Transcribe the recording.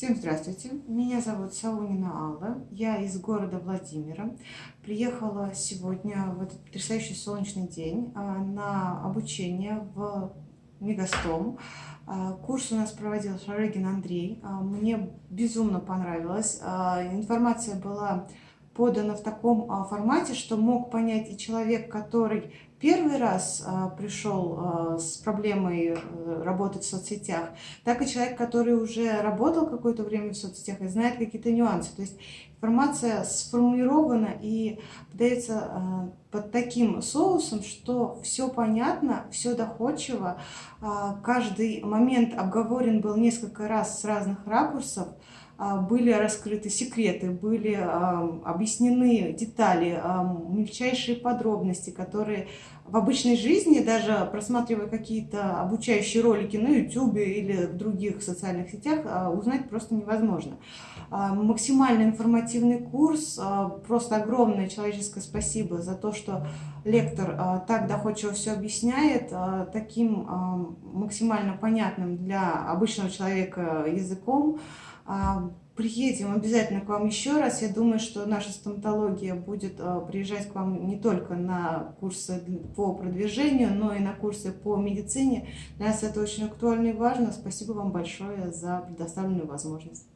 Всем здравствуйте, меня зовут Саунина Алла, я из города Владимира. Приехала сегодня в этот потрясающий солнечный день а, на обучение в Мегастом. А, курс у нас проводил Шарыгин Андрей, а, мне безумно понравилось. Информация была подана в таком формате, что мог понять и человек, который первый раз а, пришел а, с проблемой а, работать в соцсетях, так и человек, который уже работал какое-то время в соцсетях и знает какие-то нюансы. То есть информация сформулирована и подается а, под таким соусом, что все понятно, все доходчиво, каждый момент обговорен был несколько раз с разных ракурсов, были раскрыты секреты, были объяснены детали, мельчайшие подробности, которые в обычной жизни, даже просматривая какие-то обучающие ролики на YouTube или в других социальных сетях, а, узнать просто невозможно. А, максимально информативный курс, просто огромное человеческое спасибо за то, что лектор так доходчиво все объясняет, таким максимально понятным для обычного человека языком. Приедем обязательно к вам еще раз. Я думаю, что наша стоматология будет а, приезжать к вам не только на курсы по продвижению, но и на курсы по медицине. Для нас это очень актуально и важно. Спасибо вам большое за предоставленную возможность.